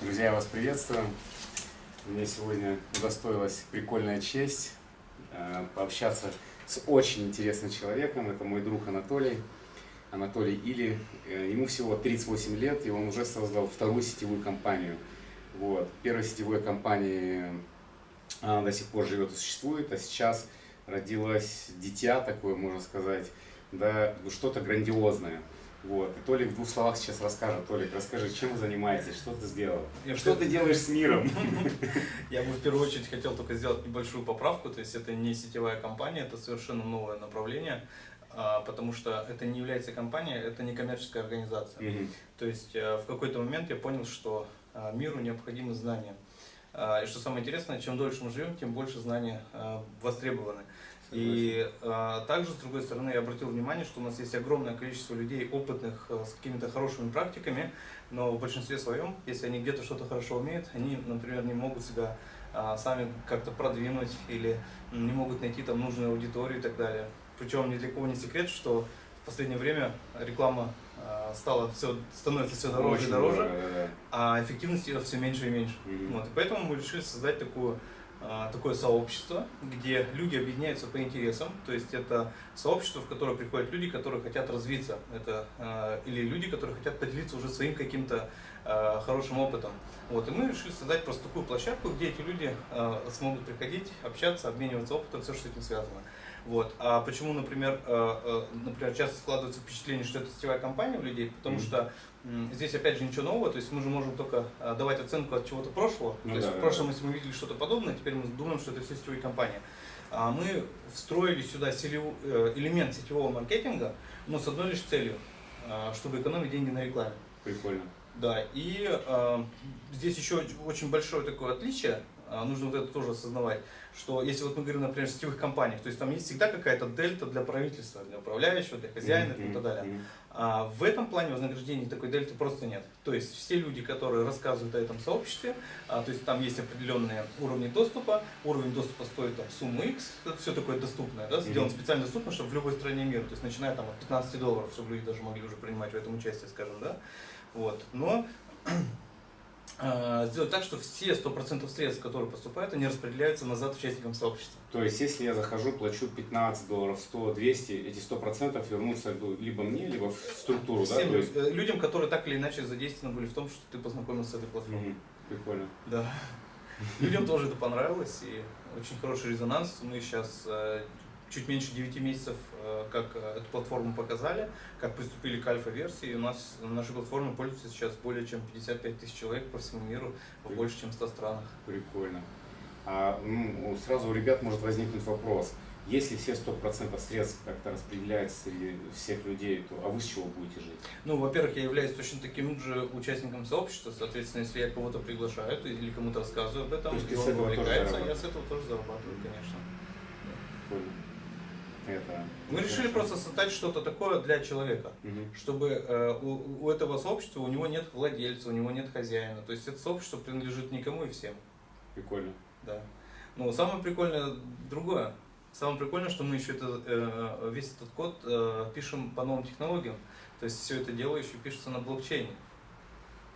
Друзья, я вас приветствую. Мне сегодня удостоилась прикольная честь э, пообщаться с очень интересным человеком. Это мой друг Анатолий. Анатолий Или. Э, ему всего 38 лет, и он уже создал вторую сетевую компанию. Вот. Первой сетевой компании она до сих пор живет и существует, а сейчас родилось дитя такое, можно сказать, да, что-то грандиозное. Вот. И Толик в двух словах сейчас расскажет. Толик, расскажи, чем вы занимаетесь, что ты сделал? Я что ты делаешь с миром? Я бы в первую очередь хотел только сделать небольшую поправку, то есть это не сетевая компания, это совершенно новое направление, а, потому что это не является компанией, это не коммерческая организация. Угу. То есть э, в какой-то момент я понял, что а, миру необходимы знания. А, и что самое интересное, чем дольше мы живем, тем больше знания востребованы. И а, также, с другой стороны, я обратил внимание, что у нас есть огромное количество людей, опытных, а, с какими-то хорошими практиками, но в большинстве своем, если они где-то что-то хорошо умеют, они, например, не могут себя а, сами как-то продвинуть или не могут найти там нужную аудиторию и так далее. Причем ни для кого не секрет, что в последнее время реклама а, стала все, становится все дороже и дороже, да, да. а эффективность ее все меньше и меньше. Mm-hmm. Вот, и поэтому мы решили создать такую а, такое сообщество, где люди объединяются по интересам, то есть это сообщество, в которое приходят люди, которые хотят развиться, это э, или люди, которые хотят поделиться уже своим каким-то э, хорошим опытом. Вот, и мы решили создать просто такую площадку, где эти люди э, смогут приходить, общаться, обмениваться опытом, все, что с этим связано. Вот. А почему, например, э, э, например, часто складывается впечатление, что это сетевая компания у людей, потому mm-hmm. что Здесь опять же ничего нового, то есть мы же можем только э, давать оценку от чего-то прошлого. Ну, то есть да, в прошлом, да. если мы видели что-то подобное, теперь мы думаем, что это все сетевые компании. А мы встроили сюда элемент сетевого маркетинга, но с одной лишь целью, чтобы экономить деньги на рекламе. Прикольно. Да, и э, здесь еще очень большое такое отличие, нужно вот это тоже осознавать что если вот мы говорим, например, о сетевых компаниях, то есть там есть всегда какая-то дельта для правительства, для управляющего, для хозяина mm-hmm. и так далее. А в этом плане вознаграждения такой дельты просто нет. То есть все люди, которые рассказывают о этом сообществе, а, то есть там есть определенные уровни доступа, уровень доступа стоит там сумму X, это все такое доступное, да, сделано mm-hmm. специально доступно, чтобы в любой стране мира, то есть начиная там от 15 долларов, чтобы люди даже могли уже принимать в этом участие, скажем, да. Вот. Но а, сделать так, что все 100% средств, которые поступают, они распределяются назад участникам сообщества. То есть, если я захожу, плачу 15 долларов, 100, 200, эти 100% вернутся либо мне, либо в структуру, Всем да? То есть... Э, людям, которые так или иначе задействованы были в том, что ты познакомился с этой платформой. Прикольно. Да. Людям тоже это понравилось, и очень хороший резонанс. Мы сейчас э, чуть меньше 9 месяцев, э, как э, эту платформу показали, как приступили к альфа-версии. У нас на нашей платформе пользуется сейчас более чем 55 тысяч человек по всему миру, в больше чем 100 странах. Прикольно. А, ну, сразу у ребят может возникнуть вопрос. Если все 100% средств как-то распределяются среди всех людей, то а вы с чего будете жить? Ну, во-первых, я являюсь точно таким же участником сообщества, соответственно, если я кого-то приглашаю или кому-то рассказываю об этом, и он увлекается, я с этого тоже зарабатываю, конечно. Прикольно это. Мы решили просто создать что-то такое для человека, угу. чтобы э, у, у этого сообщества у него нет владельца, у него нет хозяина. То есть это сообщество принадлежит никому и всем. Прикольно. Да. Но самое прикольное другое. Самое прикольное, что мы еще это, э, весь этот код э, пишем по новым технологиям. То есть все это дело еще пишется на блокчейне.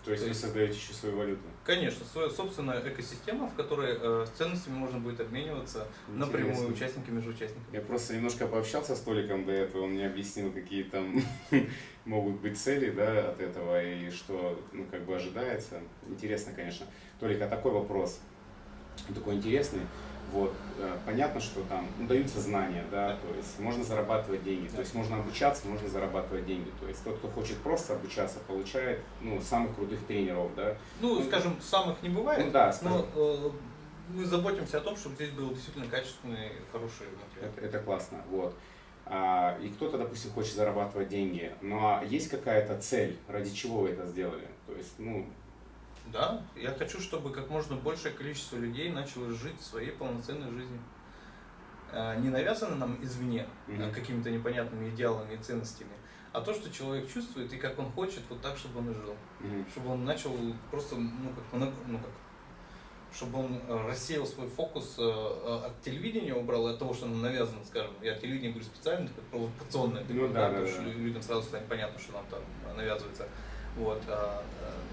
То есть, То есть вы создаете еще свою валюту? Конечно, своя собственная экосистема, в которой э, ценностями можно будет обмениваться Интересно. напрямую участники между участниками. Я просто немножко пообщался с Толиком до этого, он мне объяснил, какие там могут быть цели да, от этого и что ну, как бы ожидается. Интересно, конечно. Толик, а такой вопрос, такой интересный. Вот, э, понятно, что там ну, даются знания, да, то есть можно зарабатывать деньги, то есть можно обучаться, можно зарабатывать деньги. То есть тот, кто хочет просто обучаться, получает ну, самых крутых тренеров, да. Ну, ну скажем, самых не бывает, ну, да, скажем. но э, мы заботимся о том, чтобы здесь был действительно качественный, хороший материал. Это, это классно, вот. А, и кто-то, допустим, хочет зарабатывать деньги, но ну, а есть какая-то цель, ради чего вы это сделали? То есть, ну, да, я хочу, чтобы как можно большее количество людей начало жить своей полноценной жизнью. А, не навязано нам извне mm-hmm. какими-то непонятными идеалами и ценностями, а то, что человек чувствует и как он хочет, вот так, чтобы он и жил. Mm-hmm. Чтобы он начал просто, ну как, ну как, чтобы он э, рассеял свой фокус э, э, от телевидения, убрал от того, что нам навязано, скажем, я телевидение говорю специально, как провокационное, ну, да, да, да, да. людям сразу станет понятно, что нам там навязывается. Вот. А,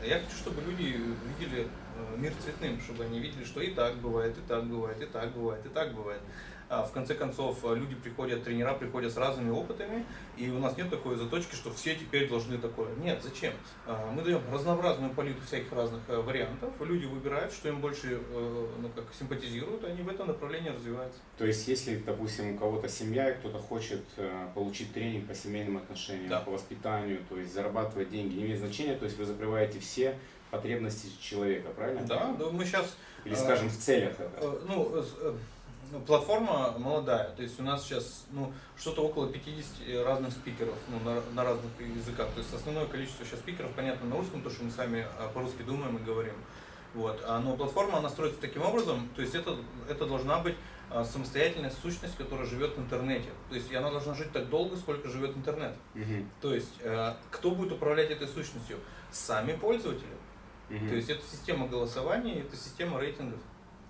а, я хочу, чтобы люди видели э, мир цветным, чтобы они видели, что и так бывает, и так бывает, и так бывает, и так бывает. А в конце концов, э, люди приходят, тренера приходят с разными опытами, и у нас нет такой заточки, что все теперь должны такое. Нет, зачем? А, мы даем разнообразную палитру всяких разных э, вариантов, люди выбирают, что им больше э, ну, как, симпатизируют, они в этом направлении развиваются. То есть, если, допустим, у кого-то семья, и кто-то хочет получить тренинг по семейным отношениям, да. по воспитанию, то есть зарабатывать деньги, не имеет значения, то есть вы закрываете все потребности человека, правильно? Да, да, мы сейчас... Или, скажем, в целях это? Ну, ну, платформа молодая, то есть у нас сейчас ну, что-то около 50 разных спикеров ну, на, на разных языках. То есть основное количество сейчас спикеров, понятно, на русском, то, что мы сами а, по-русски думаем и говорим. Вот. А, но платформа, она строится таким образом, то есть это, это должна быть а, самостоятельная сущность, которая живет в интернете. То есть она должна жить так долго, сколько живет интернет. Угу. То есть кто будет управлять этой сущностью? Сами пользователи. Угу. То есть это система голосования, это система рейтингов.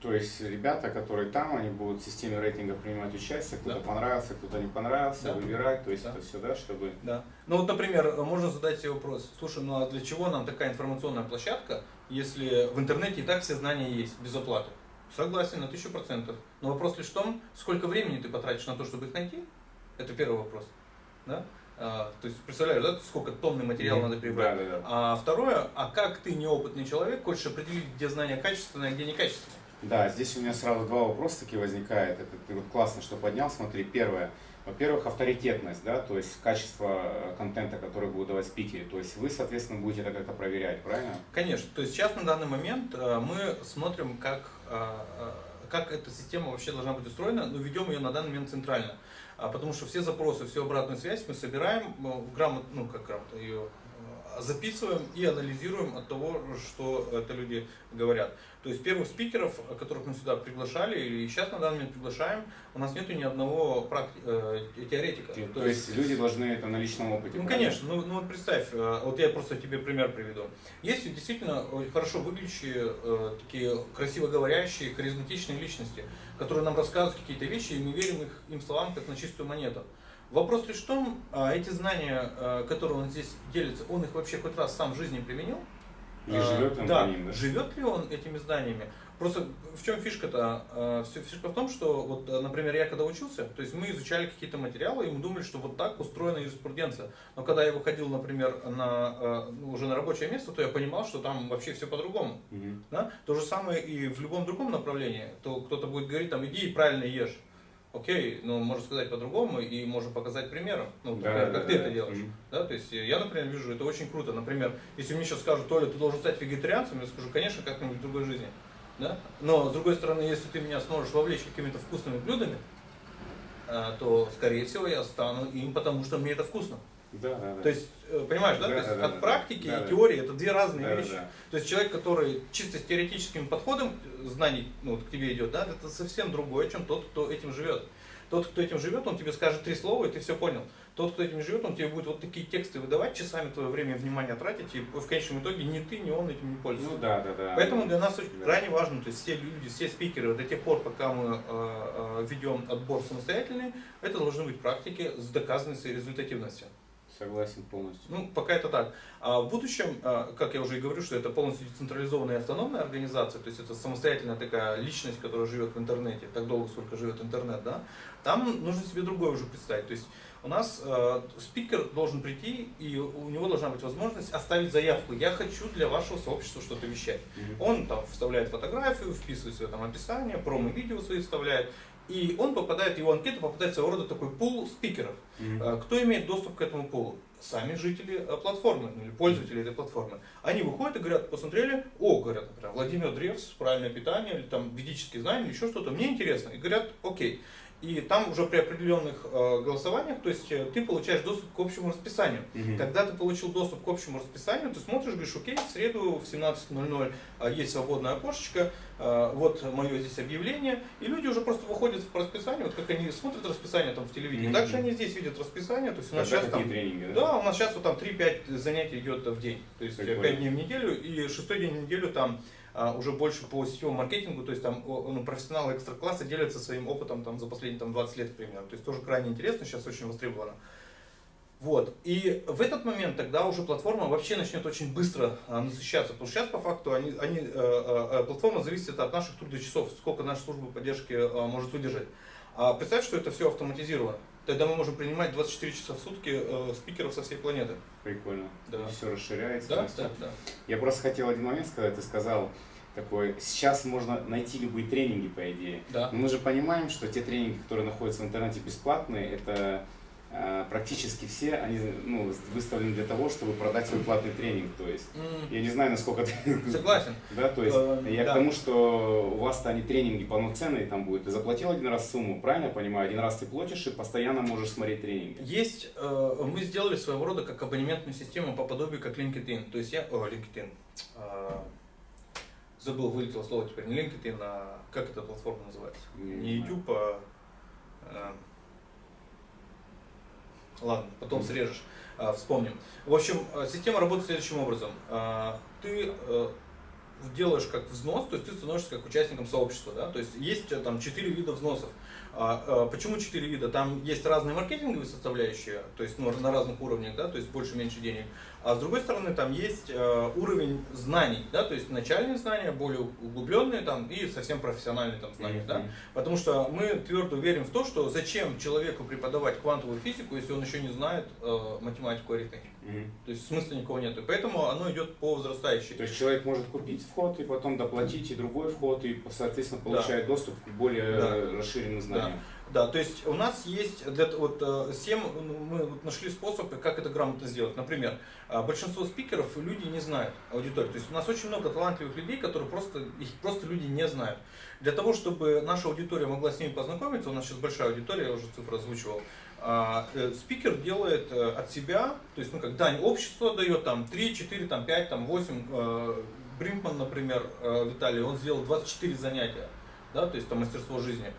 То есть ребята, которые там, они будут в системе рейтинга принимать участие, кто-то да. понравился, кто-то не понравился, да. выбирать, то есть да. это все, да, чтобы... Да. Ну вот, например, можно задать себе вопрос, слушай, ну а для чего нам такая информационная площадка, если в интернете и так все знания есть, без оплаты? Согласен, на тысячу процентов. Но вопрос лишь в том, сколько времени ты потратишь на то, чтобы их найти? Это первый вопрос. Да? А, то есть, представляешь, да, сколько тонны материала надо прибрать. Да, да, да. А второе, а как ты неопытный человек хочешь определить, где знания качественные, а где некачественные? Да, здесь у меня сразу два вопроса такие возникают. Это ты вот классно, что поднял. Смотри, первое. Во-первых, авторитетность, да, то есть качество э, контента, который будут давать спикеры. То есть вы, соответственно, будете это как-то проверять, правильно? Конечно. То есть сейчас на данный момент э, мы смотрим, как, э, как эта система вообще должна быть устроена, но ведем ее на данный момент центрально. А потому что все запросы, всю обратную связь мы собираем, грамотно, ну как грамотно ее записываем и анализируем от того, что это люди говорят. То есть первых спикеров, которых мы сюда приглашали, и сейчас на данный момент приглашаем, у нас нету ни одного практи- э, теоретика. То, то есть, есть люди должны это на личном опыте. Ну конечно, ну, ну вот представь, э, вот я просто тебе пример приведу. Есть действительно хорошо выглядящие, э, такие красиво говорящие, харизматичные личности, которые нам рассказывают какие-то вещи, и мы верим их, им словам как на чистую монету. Вопрос лишь в том, а эти знания, э, которые он здесь делится, он их вообще хоть раз сам в жизни применил? Или а, живет он да, по ним, да? Живет ли он этими знаниями? Просто в чем фишка-то? А, фишка в том, что, вот, например, я когда учился, то есть мы изучали какие-то материалы, и мы думали, что вот так устроена юриспруденция. Но когда я выходил, например, на, а, ну, уже на рабочее место, то я понимал, что там вообще все по-другому. Угу. Да? То же самое и в любом другом направлении. То кто-то будет говорить, там, иди и правильно ешь. Окей, но ну, можно сказать по-другому и можно показать примером, ну, например, да, как да, ты да. это делаешь. Mm-hmm. Да, то есть я, например, вижу, это очень круто. Например, если мне сейчас скажут, Толя, ты должен стать вегетарианцем, я скажу, конечно, как-нибудь в другой жизни. Да? Но, с другой стороны, если ты меня сможешь вовлечь какими-то вкусными блюдами, а, то, скорее всего, я стану им, потому что мне это вкусно. Да, да, да. То есть, э, понимаешь, да? да, То есть да, от да, практики да, и теории это две разные да, вещи. Да, да. То есть человек, который чисто с теоретическим подходом знаний ну, вот, к тебе идет, да, это совсем другое, чем тот, кто этим живет. Тот, кто этим живет, он тебе скажет три слова, и ты все понял. Тот, кто этим живет, он тебе будет вот такие тексты выдавать, часами твое время и внимание тратить, и в конечном итоге ни ты, ни он этим не пользуется. Ну да, да, да. Поэтому для нас очень да. крайне важно, то есть все люди, все спикеры до тех пор, пока мы э, э, ведем отбор самостоятельный, это должны быть практики с доказанной результативностью. Согласен полностью. Ну, пока это так. А в будущем, а, как я уже и говорю, что это полностью децентрализованная автономная организация, то есть это самостоятельная такая личность, которая живет в интернете, так долго, сколько живет интернет, да, там нужно себе другое уже представить. То есть у нас э, спикер должен прийти, и у него должна быть возможность оставить заявку. Я хочу для вашего сообщества что-то вещать. Mm-hmm. Он там вставляет фотографию, вписывает свое там описание, промо-видео свои вставляет. И он попадает, его анкета попадает своего рода такой пул спикеров. Mm-hmm. Кто имеет доступ к этому пулу? Сами жители э, платформы, ну, или пользователи этой платформы. Они выходят и говорят, посмотрели, о, говорят, например, Владимир Древс, правильное питание, или там ведические знания, или еще что-то, мне интересно. И говорят, окей. И там уже при определенных э, голосованиях, то есть э, ты получаешь доступ к общему расписанию. Угу. Когда ты получил доступ к общему расписанию, ты смотришь, говоришь, окей, в среду в 17.00 э, есть свободное окошечко, э, вот мое здесь объявление, и люди уже просто выходят в расписание, вот как они смотрят расписание там в телевидении, угу. также они здесь видят расписание, то есть у нас сейчас там, тренинги, да? да, у нас сейчас вот там 3-5 занятий идет в день, то есть Прикольно. 5 дней в неделю, и шестой день в неделю там а, уже больше по сетевому маркетингу, то есть там ну, профессионалы экстра-класса делятся своим опытом там, за последние там, 20 лет, примерно. То есть тоже крайне интересно, сейчас очень востребовано. Вот. И в этот момент тогда уже платформа вообще начнет очень быстро а, насыщаться. Потому что сейчас по факту они, они, э, э, платформа зависит от наших трудочасов, сколько наша служба поддержки э, может выдержать. А представь, что это все автоматизировано. Тогда мы можем принимать 24 часа в сутки э, спикеров со всей планеты. Прикольно. Да. Все расширяется. Да, да, да. Я просто хотел один момент сказать. Ты сказал, такой, сейчас можно найти любые тренинги, по идее. Да. Но мы же понимаем, что те тренинги, которые находятся в интернете бесплатные, это практически все, они ну, выставлены для того, чтобы продать свой платный тренинг. То есть, М, я не знаю, насколько ты... Согласен. Да, то есть, Э, я да. к тому, что у вас-то они тренинги полноценные там будут. Ты заплатил один раз сумму, правильно я понимаю? Один раз ты платишь и постоянно можешь смотреть тренинги. Есть, э, мы сделали своего рода как абонементную систему по подобию как LinkedIn. То есть я, о, LinkedIn, э, забыл, вылетело слово теперь, не LinkedIn, а как эта платформа называется? Не Не. YouTube, а... э, ладно, потом срежешь, э, вспомним. В общем, э, система работает следующим образом. Э, ты э, делаешь как взнос, то есть ты становишься как участником сообщества, да, то есть есть э, там четыре вида взносов. А, а, почему четыре вида? Там есть разные маркетинговые составляющие, то есть ну, на разных уровнях, да, то есть больше-меньше денег. А с другой стороны, там есть э, уровень знаний, да, то есть начальные знания, более углубленные там и совсем профессиональные там знания, да. Мгм. Потому что мы твердо верим в то, что зачем человеку преподавать квантовую физику, если он еще не знает э, математику, арифметику. Мгм. То есть смысла никого нет. И поэтому оно идет по возрастающей. То есть человек может купить вход и потом доплатить и другой вход, и, соответственно, получает доступ к более Да. расширенным знаниям. Да, то есть у нас есть для, вот, э, семь, ну, мы вот нашли способы, как это грамотно сделать. Например, э, большинство спикеров люди не знают аудитории. То есть у нас очень много талантливых людей, которые просто, их просто люди не знают. Для того, чтобы наша аудитория могла с ними познакомиться, у нас сейчас большая аудитория, я уже цифры озвучивал, а, э, спикер делает э, от себя, то есть, ну, как дань общества дает, там, 3, 4, там, 5, там, 8, э, Бринкман, например, э, Виталий, он сделал 24 занятия, да, то есть, там, мастерство жизни.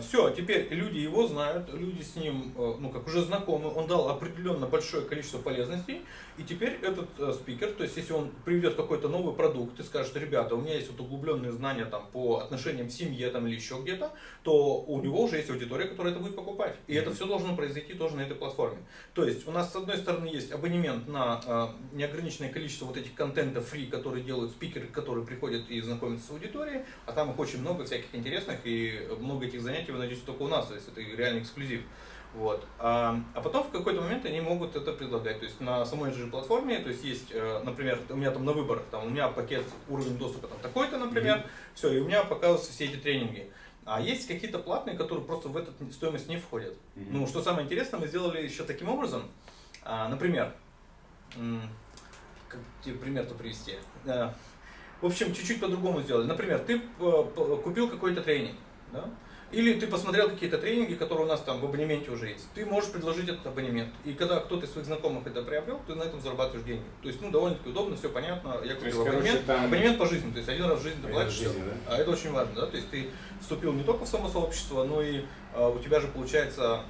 Все, теперь люди его знают, люди с ним, э, ну, как уже знакомы, он дал определенно большое количество полезностей, и теперь этот э, спикер, то есть если он приведет какой-то новый продукт и скажет, ребята, у меня есть вот углубленные знания там по отношениям в семье там или еще где-то, то у него уже есть аудитория, которая это будет покупать. И это все должно произойти тоже на этой платформе. То есть у нас с одной стороны есть абонемент на э, неограниченное количество вот этих контентов фри, которые делают спикеры, которые приходят и знакомятся с аудиторией, а там их очень много всяких интересных, и много этих занятий вы найдете только у нас, то есть это реальный эксклюзив. Вот. А, а потом в какой-то момент они могут это предлагать. То есть на самой же платформе, то есть есть, э, например, у меня там на выбор, там у меня пакет уровень доступа там такой-то, например, все, и у меня показываются все эти тренинги. А есть какие-то платные, которые просто в эту стоимость не входят. Мгм. Ну, что самое интересное, мы сделали еще таким образом. А, например, как тебе пример-то привести? А, в общем, чуть-чуть по-другому сделали. Например, ты э, купил какой-то тренинг, да? Или ты посмотрел какие-то тренинги, которые у нас там в абонементе уже есть. Ты можешь предложить этот абонемент. И когда кто-то из своих знакомых это приобрел, ты на этом зарабатываешь деньги. То есть, ну, довольно-таки удобно, все понятно. Я есть, купил короче, абонемент. там- Абонемент по жизни. То есть, один раз в жизни ты платишь жизни, да? А это очень важно, да? То есть, ты вступил не только в само сообщество, но и а, у тебя же получается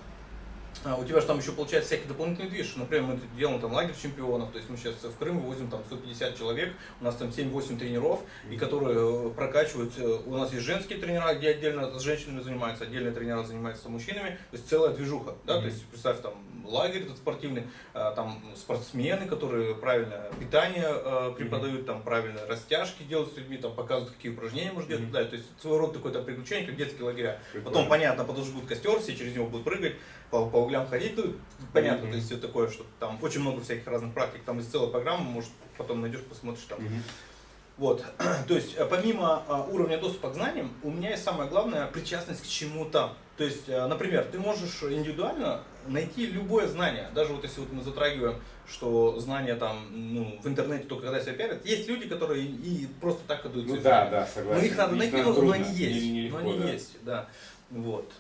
у тебя же там еще получается всякий дополнительный движ. Например, мы делаем там лагерь чемпионов, то есть мы сейчас в Крым вывозим там 150 человек, у нас там 7-8 тренеров, и которые э, прокачивают, э, у нас есть женские тренера, где отдельно с женщинами занимаются, отдельные тренера занимаются мужчинами, то есть целая движуха, да, то Мгм. есть представь там лагерь этот спортивный, а, там спортсмены, которые правильное питание э, преподают, там правильно растяжки делают с людьми, там показывают, какие упражнения можно делать, Мгм. да, то есть своего рода такое там приключение, как детские лагеря. Прикольно. Потом, понятно, подожгут костер, все через него будут прыгать, по, по углям ходить, ну, понятно, Мгм. то есть все такое, что там очень много всяких разных практик, там есть целая программа, может, потом найдешь, посмотришь там. Мгм. Вот, то есть э, помимо а, уровня доступа к знаниям, у меня есть самое главное причастность к чему-то. То есть, э, например, ты можешь индивидуально найти любое знание, даже вот если вот мы затрагиваем, что знания там, ну, в интернете только когда себя пиарят, есть люди, которые и просто так идут. Ну да, да, согласен. Но их надо найти, но, но они есть. Нелегко, но они да. есть, да. Вот.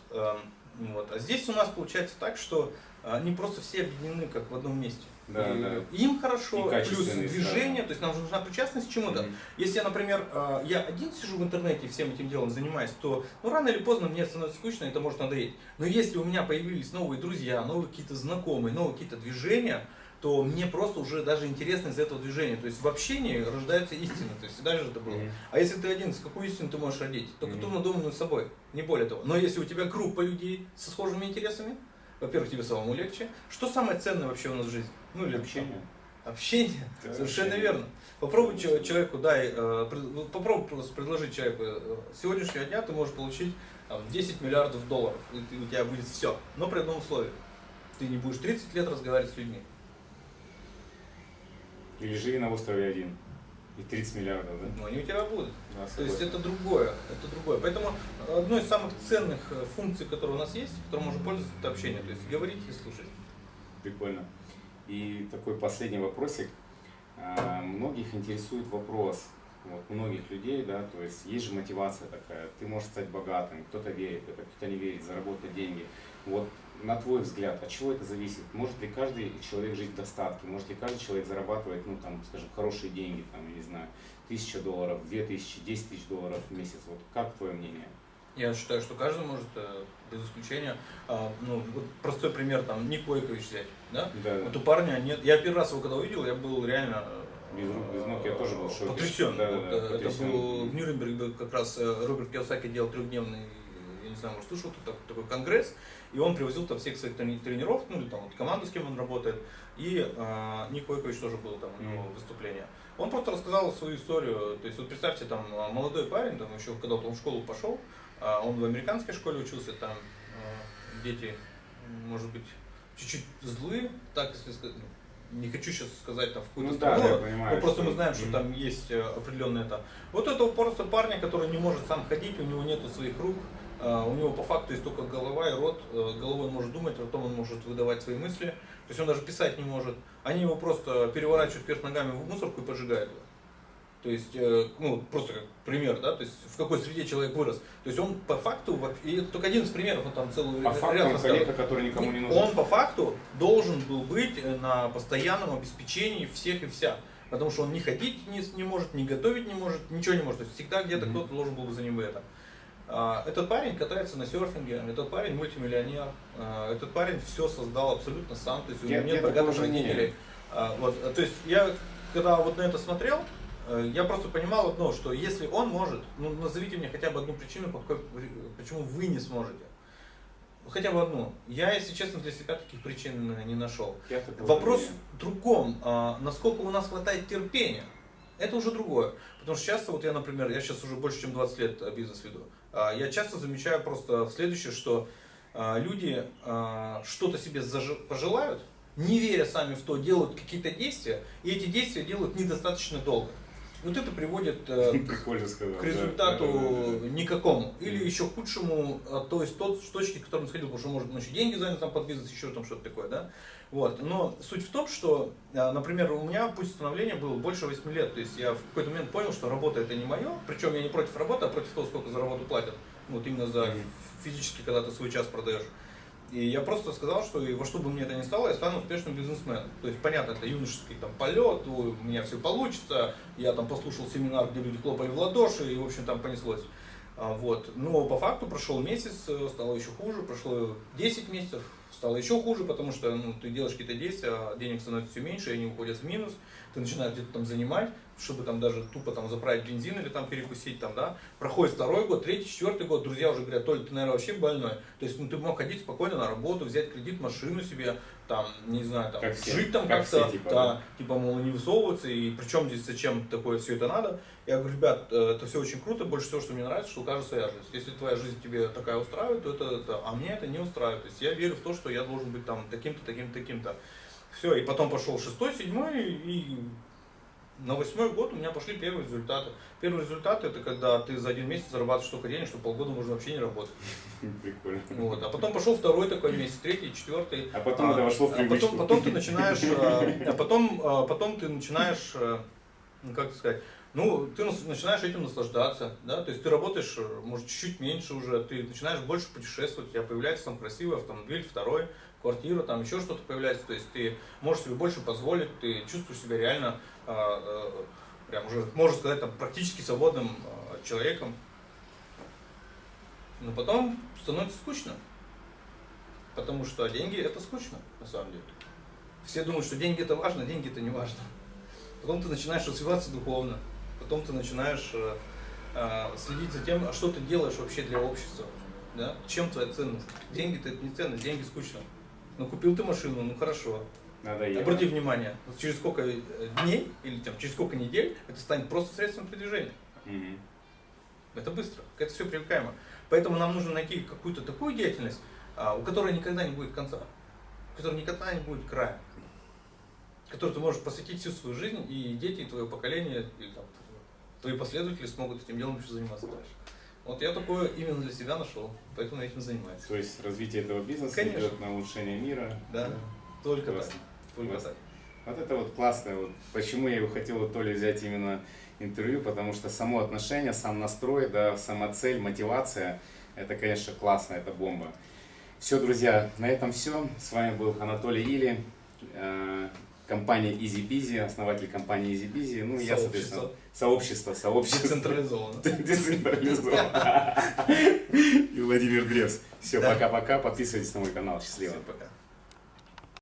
Вот. А здесь у нас получается так, что э, они просто все объединены как в одном месте. Да, И да. Им хорошо, И плюс движение, то есть нам же нужна причастность к чему-то. Мгм. Если я, например, э, я один сижу в интернете и всем этим делом занимаюсь, то ну, рано или поздно мне становится скучно, это может надоесть. Но если у меня появились новые друзья, новые какие-то знакомые, новые какие-то движения, то мне просто уже даже интересно из этого движения. То есть в общении рождается истина. То есть всегда же это было. Мгм. А если ты один, с какую истину ты можешь родить? Только Мгм. ту надуманную собой, не более того. Но если у тебя группа людей со схожими интересами, во-первых, тебе самому легче. Что самое ценное вообще у нас в жизни? Ну или общение. Общение, Да, совершенно общение. верно. Попробуй че- человеку, дай, э, попробуй просто предложить человеку, э, с сегодняшнего дня ты можешь получить там, 10 миллиардов долларов, и у тебя будет все, но при одном условии. Ты не будешь 30 лет разговаривать с людьми. Или живи на острове один. И 30 миллиардов, да? Но они у тебя будут. Да, То есть это другое, это другое. Поэтому одной из самых ценных э, функций, которые у нас есть, которой можно пользоваться, это общение. То есть говорить и слушать. Прикольно. И такой последний вопросик. А, Многих интересует вопрос, вот, многих людей, да, то есть есть же мотивация такая, ты можешь стать богатым, кто-то верит это, кто-то не верит, заработать деньги. Вот на твой взгляд, от чего это зависит? Может ли каждый человек жить в достатке? Может ли каждый человек зарабатывать, ну там, скажем, хорошие деньги, там, я не знаю, тысяча долларов, две тысячи, десять тысяч долларов в месяц? Вот как твое мнение? Я считаю, что каждый может, э, без исключения, а, ну, вот простой пример, там, Ник Войкович взять, да? Да, Вот у парня нет, я первый раз его когда увидел, я был реально э, Без рук, без ног я тоже был шоке. потрясен. Да, да, да, э, это потрясен. был в Нюрнберге как раз Роберт Киосаки делал трехдневный, знаю, может слышал, тут так- такой конгресс, и он привозил там всех своих тренеров, ну или там вот команду, с кем он работает, и э, Ник Войкович тоже был там у него выступление. Он просто рассказал свою историю, то есть вот представьте, там э, молодой парень, там еще когда он в школу пошел, а он в американской школе учился, там э, дети, может быть, чуть-чуть злые, так если сказать, ну, не хочу сейчас сказать там в какую-то Ну страну, да, я понимаю. но просто что- мы знаем, что Мгм. там есть э, определенное это. Вот этого просто парня, который не может сам ходить, у него нету своих рук, у него по факту есть только голова и рот, э, головой он может думать, ртом он может выдавать свои мысли, то есть он даже писать не может. Они его просто переворачивают вверх ногами в мусорку и поджигают его. То есть, э, ну, просто как пример, да, то есть в какой среде человек вырос. То есть он по факту, и это только один из примеров, он там целый По ряд факту он коллега, который никому не нужен. Он по факту должен был быть э, на постоянном обеспечении всех и вся. Потому что он не ходить не, не может, не готовить не может, ничего не может. То есть всегда где-то Мгм. кто-то должен был бы за ним это. А, Этот парень катается на серфинге, этот парень мультимиллионер, а, этот парень все создал абсолютно сам, то есть у него нет богатых родителей. А, Вот, а, то есть я, когда вот на это смотрел, э, я просто понимал одно, что если он может, ну назовите мне хотя бы одну причину, почему вы не сможете. Хотя бы одну. Я, если честно, для себя таких причин э, не нашел. Вопрос в другом. насколько у нас хватает терпения? Это уже другое. Потому что часто, вот я, например, я сейчас уже больше, чем 20 лет э, бизнес веду. А, Я часто замечаю просто следующее, что а, люди а, что-то себе пожелают, не веря сами в то, делают какие-то действия, и эти действия делают недостаточно долго. Вот это приводит э, сказал. к результату да, да, да. никакому. Или еще худшему, а, то есть тот с точки, к которой он сходил, потому что может он еще деньги занял там под бизнес, еще там что-то такое, да. Вот. Но суть в том, что, а, например, у меня путь становления был больше 8 лет. То есть я в какой-то момент понял, что работа это не мое. Причем я не против работы, а против того, сколько за работу платят. Вот именно за физически, когда ты свой час продаешь. И я просто сказал, что во что бы мне это ни стало, я стану успешным бизнесменом. То есть, понятно, это юношеский там полет, у меня все получится, я там послушал семинар, где люди хлопали в ладоши, и, в общем, там понеслось. А, Вот. Но по факту прошел месяц, стало еще хуже, прошло 10 месяцев, стало еще хуже, потому что ну, ты делаешь какие-то действия, а денег становится все меньше, и они уходят в минус, ты начинаешь где-то там занимать, чтобы там даже тупо там заправить бензин или там перекусить там, да. Проходит второй год, третий, четвертый год, друзья уже говорят, Толя, ты, наверное, вообще больной. То есть, ну, ты мог ходить спокойно на работу, взять кредит, машину себе, там, не знаю, там, Как жить там Как как-то, все, типа, да, да. типа, мол, не высовываться, и причем здесь зачем такое все это надо. Я говорю, ребят, э, это все очень круто, больше всего, что мне нравится, что у каждого своя жизнь. Если твоя жизнь тебе такая устраивает, то это, это, а мне это не устраивает. То есть я верю в то, что я должен быть там таким-то, таким-то, таким-то. Все, и потом пошел шестой, седьмой, и на восьмой год у меня пошли первые результаты. Первый результат это когда ты за один месяц зарабатываешь столько денег, что полгода можно вообще не работать. Прикольно. Вот. А потом пошел второй такой месяц, третий, четвертый. А потом это вошло в а привычку. потом, потом ты начинаешь, а, а потом, а, потом ты начинаешь, а, ну как сказать, ну ты начинаешь этим наслаждаться, да, то есть ты работаешь, э, может чуть-чуть меньше уже, ты начинаешь больше путешествовать, у тебя появляется там красивый автомобиль, второй, квартира, там еще что-то появляется, то есть ты можешь себе больше позволить, ты чувствуешь себя реально, а, а, прям уже, можно сказать, там практически свободным а, человеком. Но потом становится скучно. Потому что деньги это скучно, на самом деле. Все думают, что деньги это важно, а деньги это не важно. Потом ты начинаешь развиваться духовно, потом ты начинаешь э, э, следить за тем, а что ты делаешь вообще для общества. Да? Чем твоя ценность? Деньги это не ценность, деньги скучно. Ну, купил ты машину, ну хорошо. Надоело. Обрати внимание, через сколько э, дней или там, через сколько недель это станет просто средством передвижения. Мгм. Это быстро, это все привлекаемо. Поэтому нам нужно найти какую-то такую деятельность, а, у которой никогда не будет конца, у которой никогда не будет края, которой ты можешь посвятить всю свою жизнь, и дети, и твое поколение, или там, твои последователи смогут этим делом еще заниматься дальше. Вот я такое именно для себя нашел, поэтому я этим занимаюсь. То есть развитие этого бизнеса Конечно. идет на улучшение мира. Да, только Классно. так. Только Классно. так. Вот это вот классно. Вот почему я его хотел у Толи взять именно интервью, потому что само отношение, сам настрой, да, сама цель, мотивация, это, конечно, классно, это бомба. Все, друзья, на этом все. С вами был Анатолий Или, э, компания Easy Busy, основатель компании Easy Busy. Ну, и я, соответственно, сообщество, сообщество. Децентрализованно. Децентрализовано. И Владимир Древс. Все, пока-пока. Подписывайтесь на мой канал. Счастливо. Пока.